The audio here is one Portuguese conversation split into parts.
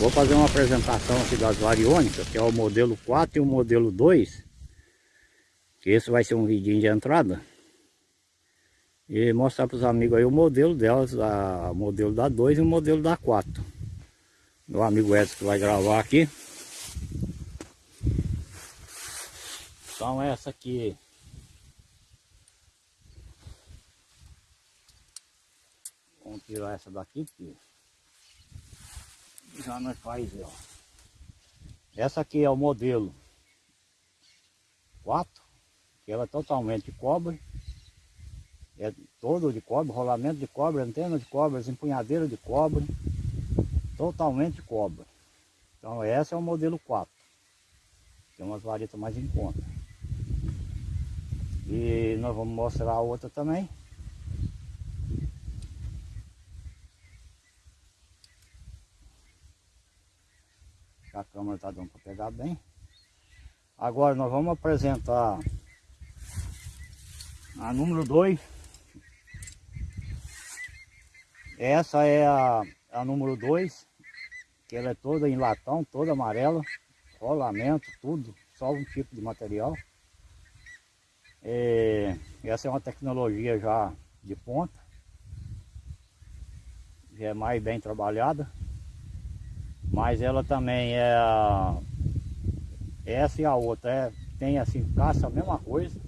Vou fazer uma apresentação aqui das variônicas, que é o modelo 4 e o modelo 2. Que esse vai ser um vidinho de entrada. E mostrar para os amigos aí o modelo delas, o modelo da 2 e o modelo da 4. Meu amigo Edson que vai gravar aqui. Então essa aqui Vamos tirar essa daqui, porque já nós faz, ó. Essa aqui é o modelo 4, que ela é totalmente de cobre. É todo de cobre, rolamento de cobre, antena de cobre, empunhadeira de cobre. Totalmente de cobre. Então essa é o modelo 4. Tem umas varetas mais em conta. E nós vamos mostrar a outra também. A câmera está dando para pegar bem. Agora nós vamos apresentar a número 2. Essa é a, a número 2, que ela é toda em latão, toda amarela, rolamento, tudo, só um tipo de material. É, essa é uma tecnologia já de ponta, já é mais bem trabalhada. Mas ela também é. Essa e a outra é, tem assim, caça a mesma coisa.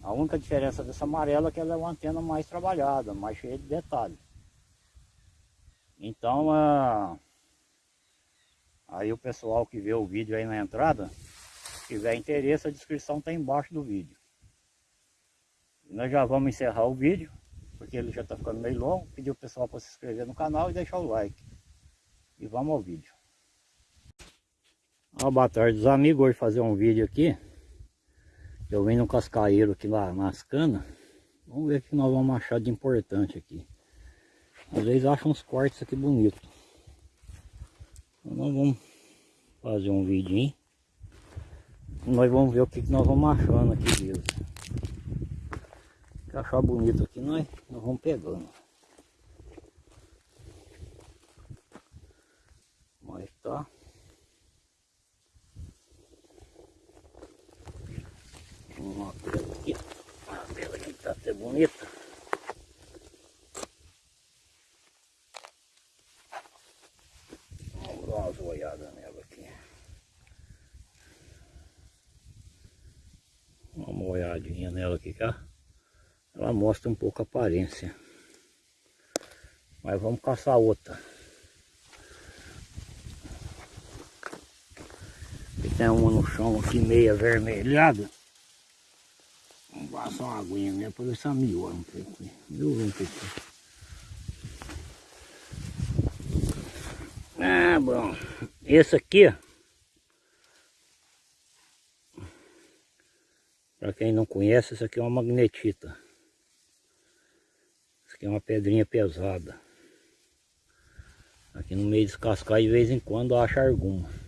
A única diferença dessa amarela é que ela é uma antena mais trabalhada, mais cheia de detalhes. Então, aí o pessoal que vê o vídeo aí na entrada, se tiver interesse, a descrição está embaixo do vídeo. E nós já vamos encerrar o vídeo, porque ele já está ficando meio longo. Pedir o pessoal para se inscrever no canal e deixar o like. E vamos ao vídeo. Ó, boa tarde os amigos, hoje fazer um vídeo aqui. Eu vim no cascaeiro aqui lá nas canas. Vamos ver o que nós vamos achar de importante aqui. Às vezes acham uns cortes aqui bonitos. Então nós vamos fazer um vidinho. Nós vamos ver o que, nós vamos achando aqui mesmo. Achar bonito aqui, nós, nós vamos pegando. Tá? Uma pedra aqui, uma pedra que tá até bonita. Vamos dar uma olhada nela aqui. Uma olhadinha nela aqui, cá. Ela mostra um pouco a aparência. Mas vamos caçar outra. Tem uma no chão aqui meia avermelhada. Vamos passar uma aguinha mesmo para ver se. Viu um pouco. Ah, bom. Esse aqui, para quem não conhece, isso aqui é uma magnetita. Isso aqui é uma pedrinha pesada. Aqui no meio descascar de vez em quando acha alguma.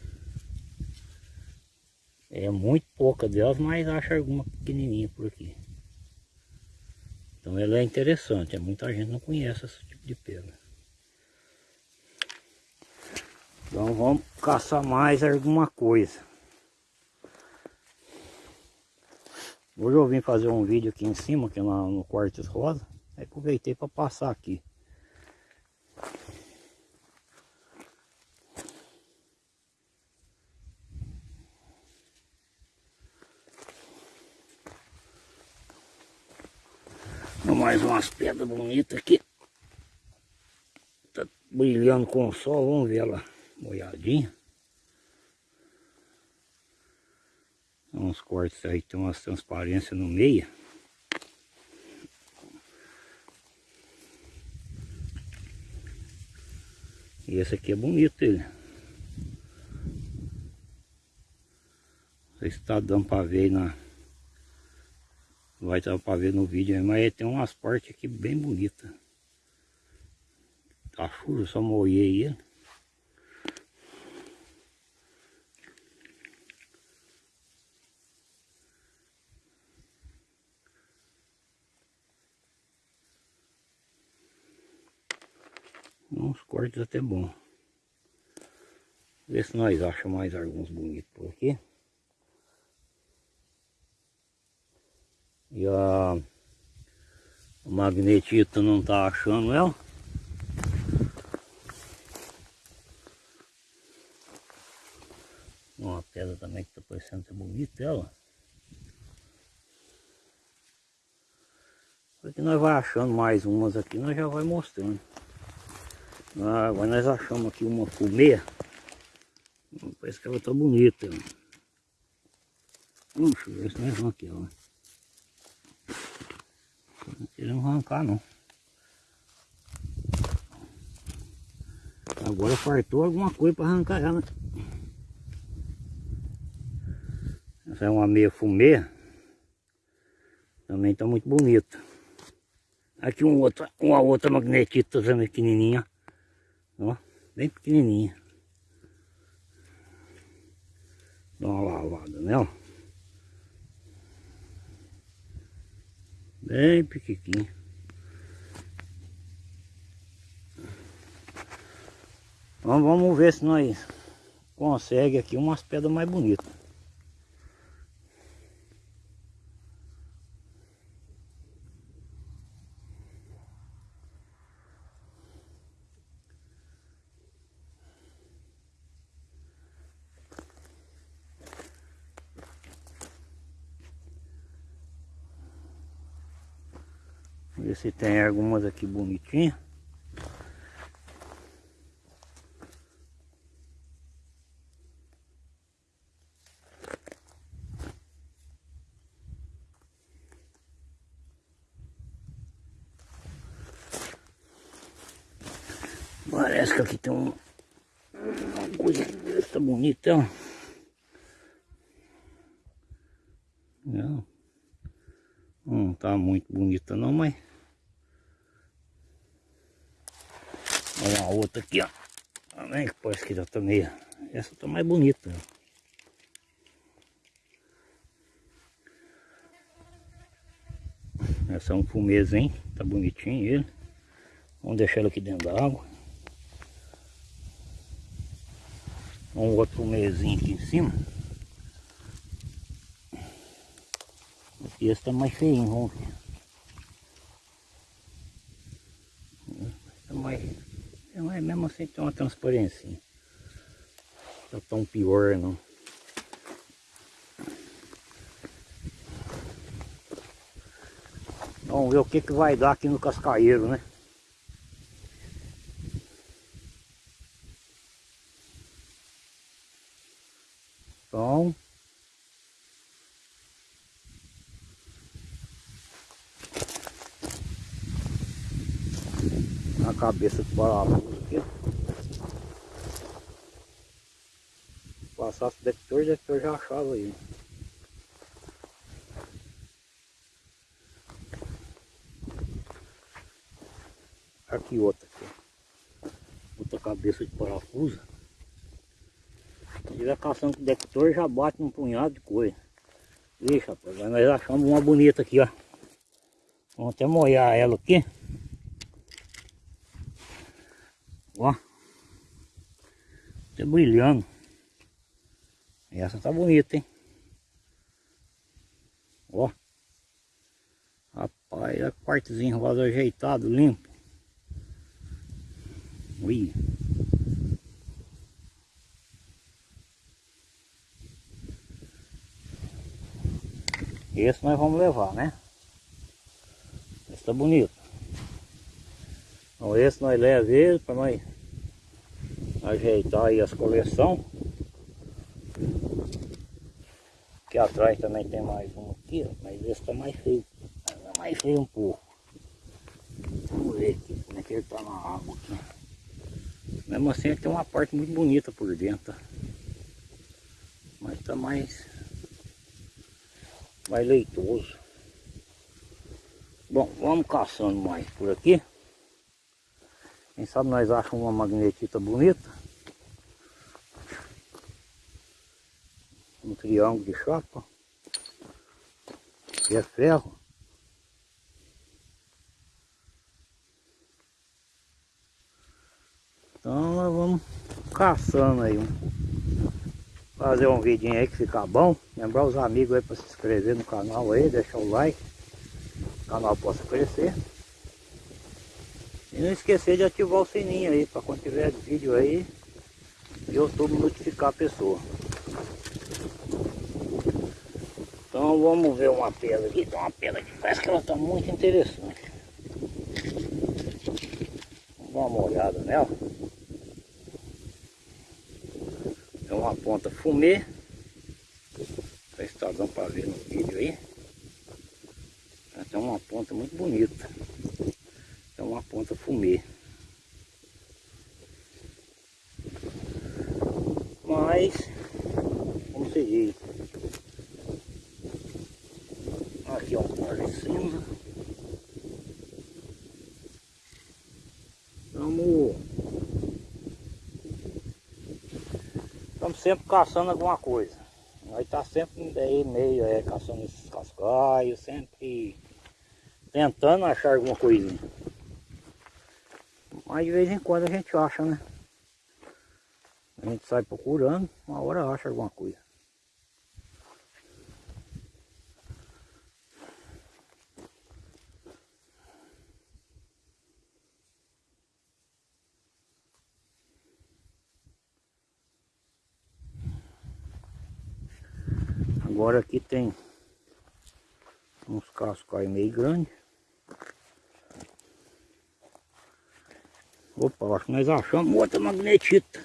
É muito pouca delas, mas acho alguma pequenininha por aqui. Então ela é interessante, é, muita gente não conhece esse tipo de pedra. Então vamos caçar mais alguma coisa. Hoje eu vim fazer um vídeo aqui em cima, aqui no, no Quartos Rosa. Aproveitei para passar aqui. Mais umas pedras bonitas aqui. Tá brilhando com o sol, vamos ver ela molhadinha. Uns cortes aí, tem umas transparências no meio. E esse aqui é bonito ele. Não sei se está dando para ver aí na vai dar para ver no vídeo, mas tem umas partes aqui bem bonitas. A chuva só molhei ele. Uns cortes até bom. Ver se nós achamos mais alguns bonitos por aqui. E a, o magnetito não tá achando ela. Uma pedra também que tá parecendo ser bonita ela. Porque nós vai achando mais umas aqui, nós já vai mostrando. Ah, agora nós achamos aqui uma fumê. Parece que ela tá bonita. Hum, deixa eu ver se nós vamos aqui, ó. Não queremos arrancar não. Agora fartou alguma coisa para arrancar ela. Essa é uma meia fumê. Também está muito bonita. Aqui um outro, uma outra magnetita também pequenininha. Ó, bem pequenininha. Dá uma lavada nela. Bem pequitinho. Então vamos ver se nós consegue aqui umas pedras mais bonitas. Ver se tem algumas aqui bonitinhas. Parece que aqui tem um, uma coisa essa bonita. Não. Não tá muito bonita não, mas Uma outra aqui, ó. Também que parece que já tá meio. Essa tá mais bonita. Essa é um fumezinho, tá bonitinho ele. Vamos deixar ele aqui dentro da água. Um outro fumezinho aqui em cima. Esse tá mais feinho, vamos ver. Tá mais assim tem uma transparência. Tá tão pior não. Vamos ver o que, que vai dar aqui no cascaeiro, né? Então... Na cabeça do parafuso. Passasse detector, o detector já achava aí. Aqui outra aqui. Outra cabeça de parafuso. Se tiver caçando com detector, já bate um punhado de coisa. Ixi, rapaz, nós achamos uma bonita aqui, ó. Vamos até molhar ela aqui. Ó. Tá brilhando. Essa tá bonita, hein? Ó. Rapaz, é quartozinho vaso ajeitado, limpo. Ui. Esse nós vamos levar, né? Esse tá bonito. Então esse nós levamos ele para nós ajeitar aí as coleções. Aqui atrás também tem mais um aqui, ó, mas esse tá mais feio. É mais feio um pouco. Vamos ver aqui como é que ele tá na água aqui. Mesmo assim ele tem uma parte muito bonita por dentro. Mas tá mais, mais leitoso. Bom, vamos caçando mais por aqui. Quem sabe nós achamos uma magnetita bonita. Um triângulo de chapa, que é ferro. Então nós vamos caçando aí um fazer um vidinho aí que fica bom. Lembrar os amigos aí para se inscrever no canal aí, deixar o like. O canal possa crescer. E não esquecer de ativar o sininho aí, para quando tiver vídeo aí, YouTube notificar a pessoa. Então vamos ver uma pedra aqui, tem uma pedra que parece que ela está muito interessante. Vamos dar uma olhada nela. É uma ponta fumê. Está dando para ver no vídeo aí. Tem uma ponta muito bonita. É uma ponta fumê. Mas, como se diz, aqui é um Estamos, estamos sempre caçando alguma coisa. Nós tá sempre aí meio é, caçando esses cascaios, sempre tentando achar alguma coisinha. Mas de vez em quando a gente acha, né? A gente sai procurando, uma hora acha alguma coisa. Agora aqui tem uns cascais meio grandes. Opa, acho que nós achamos outra magnetita.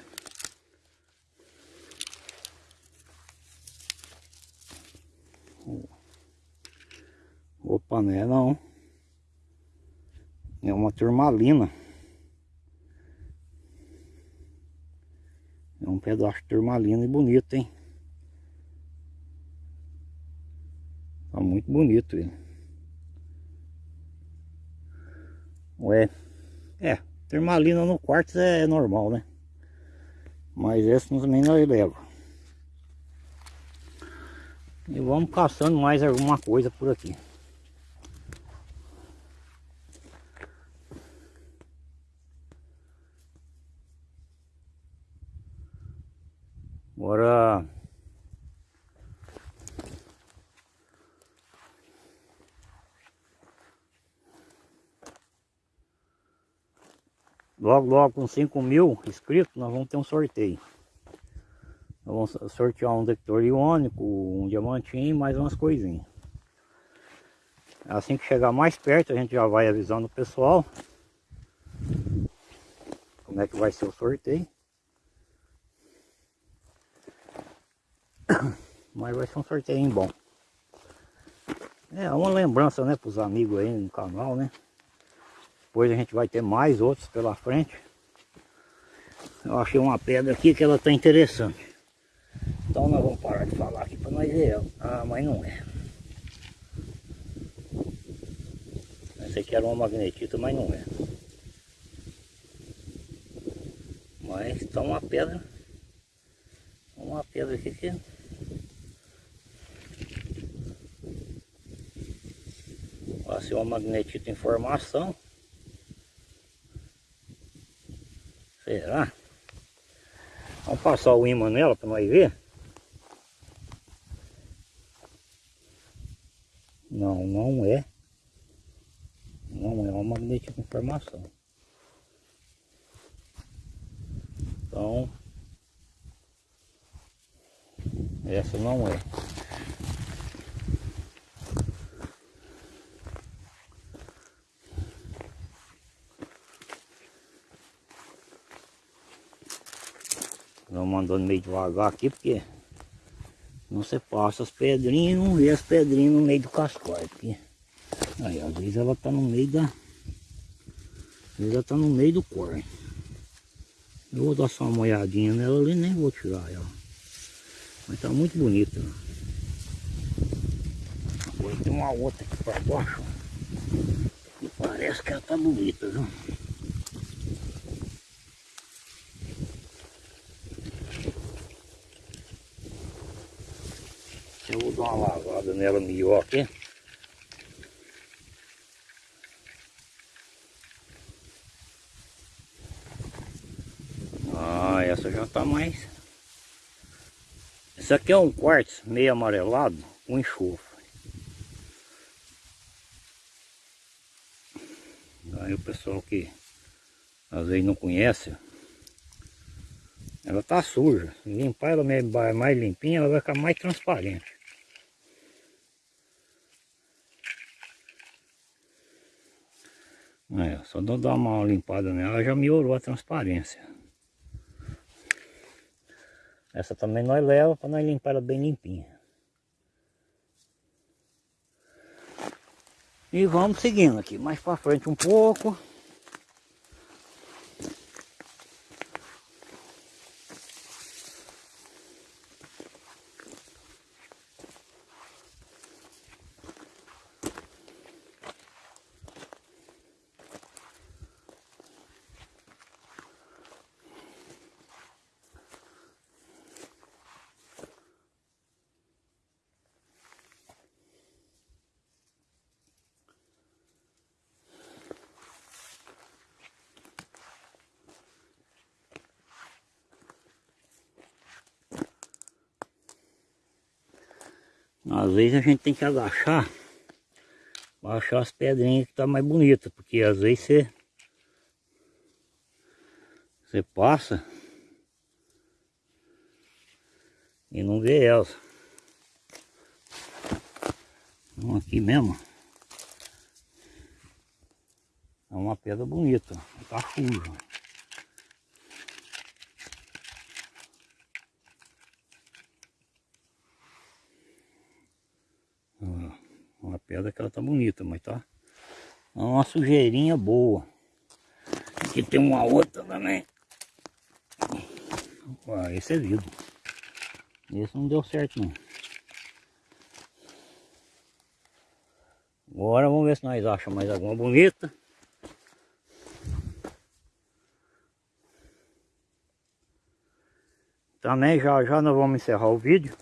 Opa, não é não. É uma turmalina. É um pedaço de turmalina e bonito, hein? Tá muito bonito ele. Ué, é, Termalina no quarto é normal, né? Mas esse também nós leva. E vamos caçando mais alguma coisa por aqui. Agora Logo, logo com 5 mil inscritos, nós vamos ter um sorteio. Nós vamos sortear um detector iônico, um diamantinho mais umas coisinhas. Assim que chegar mais perto, a gente já vai avisando o pessoal como é que vai ser o sorteio. Mas vai ser um sorteio bom. É uma lembrança, né, para os amigos aí no canal, né? Depois a gente vai ter mais outros pela frente. Eu achei uma pedra aqui que ela está interessante. Então nós vamos parar de falar aqui para nós ver ela. Ah, mas não é. Essa aqui era uma magnetita, mas não é. Mas está uma pedra. Uma pedra aqui que... Vai ser uma magnetita em formação. Será? Vamos passar o imã nela para nós ver. Não, não é. Não é uma magnética com formação. Então, essa não é. Vamos andando meio devagar aqui, porque não se passa as pedrinhas não vê as pedrinhas no meio do cascói. Porque aí às vezes ela tá no meio da. Às vezes ela tá no meio do corre. Eu vou dar só uma olhadinha nela ali, nem vou tirar ela. Mas tá muito bonita. Agora tem uma outra aqui para baixo. E parece que ela tá bonita, viu? Vou dar uma lavada nela melhor aqui. Ah, essa já está mais. Isso aqui é um quartzo meio amarelado com enxofre. Aí o pessoal que às vezes não conhece, ela tá suja. Limpar ela mais limpinha, ela vai ficar mais transparente. É, só dar uma limpada nela já melhorou a transparência. Essa também nós leva para nós limpar ela bem limpinha. E vamos seguindo aqui, mais para frente um pouco. Às vezes a gente tem que agachar para achar as pedrinhas que tá mais bonita, porque às vezes você você passa e não vê elas. Então aqui mesmo é uma pedra bonita, tá suja. Uma pedra que ela tá bonita, mas tá é uma sujeirinha boa. Aqui tem uma outra também. Ah, esse é vidro. Esse não deu certo não. Agora vamos ver se nós achamos mais alguma bonita. Também já já nós vamos encerrar o vídeo.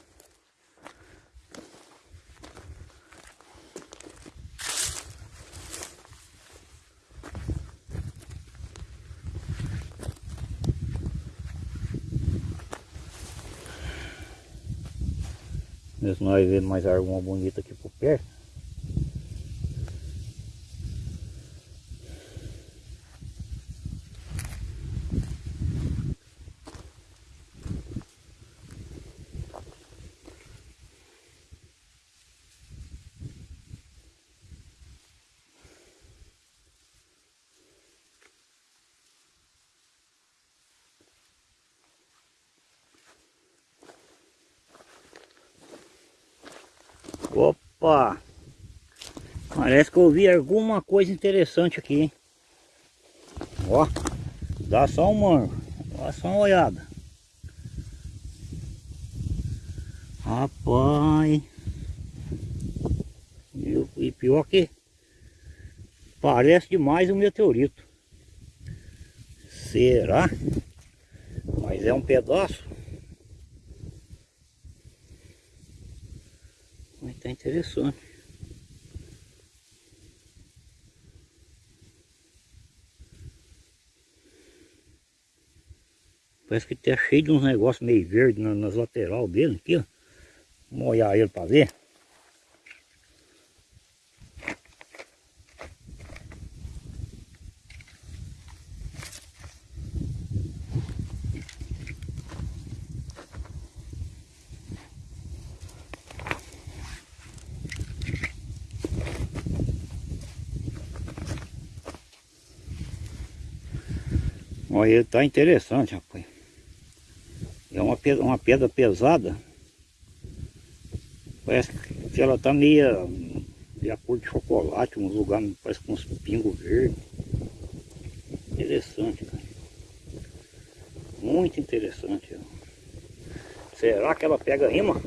Ver se nós vemos mais alguma bonita aqui por perto. Opa! Parece que eu vi alguma coisa interessante aqui, hein? Ó, dá só um mano, dá só uma olhada. Rapaz! E pior que parece demais um meteorito. Será? Mas é um pedaço. Mas tá interessante. Parece que tá cheio de uns negócios meio verde nas lateral dele aqui, ó. Vamos olhar ele para ver. Ele tá interessante, rapaz. É uma pedra, uma pedra pesada. Parece que ela tá meia de a cor de chocolate, uns lugares parece com uns pingos verdes. Interessante, cara. Muito interessante. Será que ela pega rima?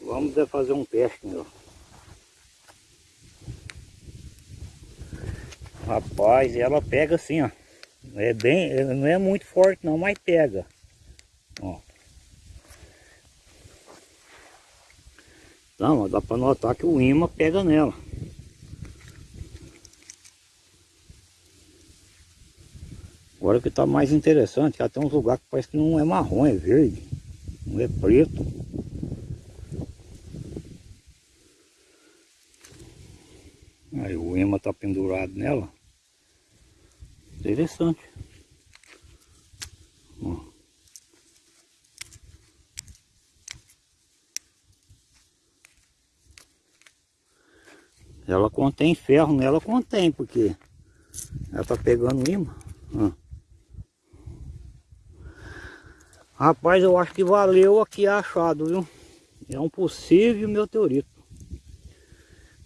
Vamos fazer um teste, meu. Rapaz, ela pega assim, ó. É bem, não é muito forte não, mas pega. Ó. Então, dá para notar que o imã pega nela. Agora que está mais interessante, que tem uns lugares que parece que não é marrom, é verde. Um é preto. Aí o ema tá pendurado nela. Interessante. Ó. Ela contém ferro nela, contém, porque ela tá pegando imã. Ó. Rapaz, eu acho que valeu aqui achado, viu? É um possível meteorito.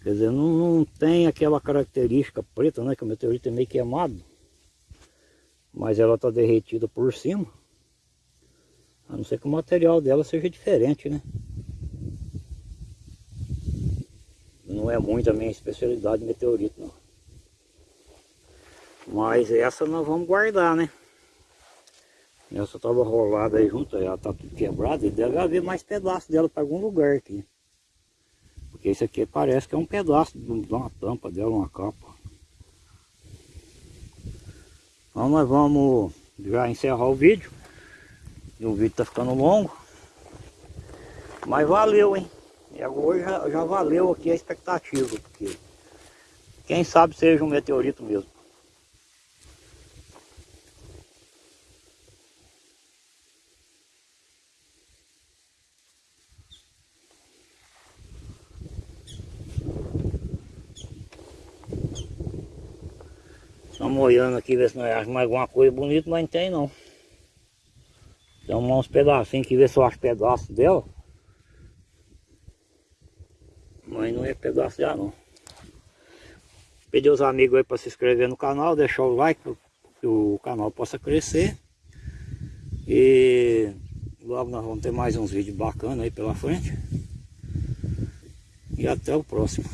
Quer dizer, não, não tem aquela característica preta, né? Que o meteorito é meio queimado. Mas ela está derretida por cima. A não ser que o material dela seja diferente, né? Não é muito a minha especialidade meteorito, não. Mas essa nós vamos guardar, né? Essa estava rolada aí junto, ela tá tudo quebrada e deve haver mais pedaços dela para algum lugar aqui. Porque esse aqui parece que é um pedaço de uma tampa dela, uma capa. Então nós vamos já encerrar o vídeo. E o vídeo tá ficando longo. Mas valeu, hein? E agora já, já valeu aqui a expectativa, porque quem sabe seja um meteorito mesmo. Estamos olhando aqui, ver se nós achamos mais alguma coisa bonita, mas não tem não. Tem uns pedacinhos que ver se eu acho pedaço dela. Mas não é pedaço já não. Pedir os amigos aí para se inscrever no canal, deixar o like para que o canal possa crescer. E logo nós vamos ter mais uns vídeos bacanas aí pela frente. E até o próximo.